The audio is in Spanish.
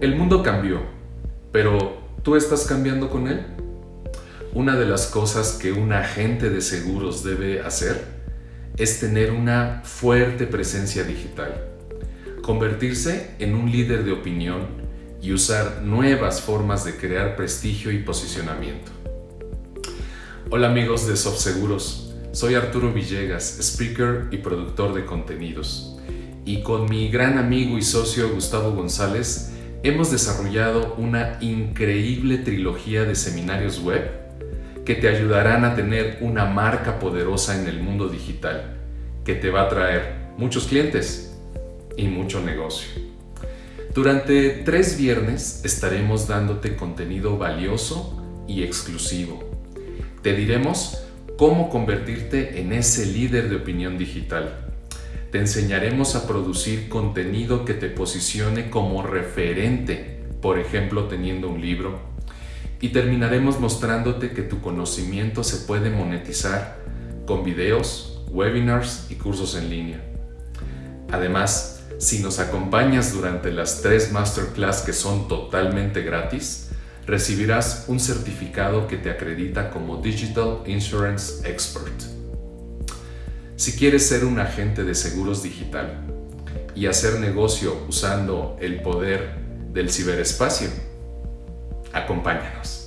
El mundo cambió, pero ¿tú estás cambiando con él? Una de las cosas que un agente de seguros debe hacer es tener una fuerte presencia digital, convertirse en un líder de opinión y usar nuevas formas de crear prestigio y posicionamiento. Hola amigos de SoftSeguros, soy Arturo Villegas, speaker y productor de contenidos. Y con mi gran amigo y socio Gustavo González hemos desarrollado una increíble trilogía de seminarios web que te ayudarán a tener una marca poderosa en el mundo digital, que te va a traer muchos clientes y mucho negocio. Durante tres viernes estaremos dándote contenido valioso y exclusivo te diremos cómo convertirte en ese líder de opinión digital. Te enseñaremos a producir contenido que te posicione como referente, por ejemplo teniendo un libro. Y terminaremos mostrándote que tu conocimiento se puede monetizar con videos, webinars y cursos en línea. Además, si nos acompañas durante las tres masterclass que son totalmente gratis, recibirás un certificado que te acredita como Digital Insurance Expert. Si quieres ser un agente de seguros digital y hacer negocio usando el poder del ciberespacio, acompáñanos.